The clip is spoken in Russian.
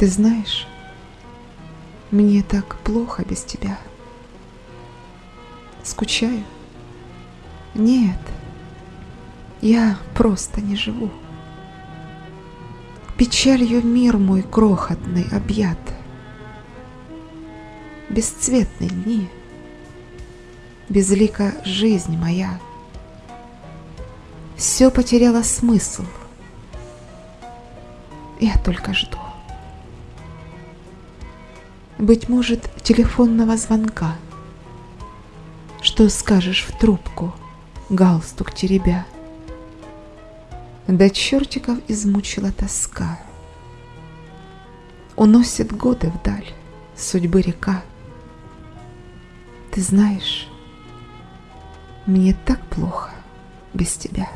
Ты знаешь, мне так плохо без тебя. Скучаю? Нет, я просто не живу. Печалью мир мой крохотный объят. Бесцветны дни, безлика жизнь моя. Все потеряло смысл. Я только жду. Быть может, телефонного звонка. Что скажешь в трубку, галстук теребя? До чертиков измучила тоска. Уносит годы вдаль, судьбы река. Ты знаешь, мне так плохо без тебя.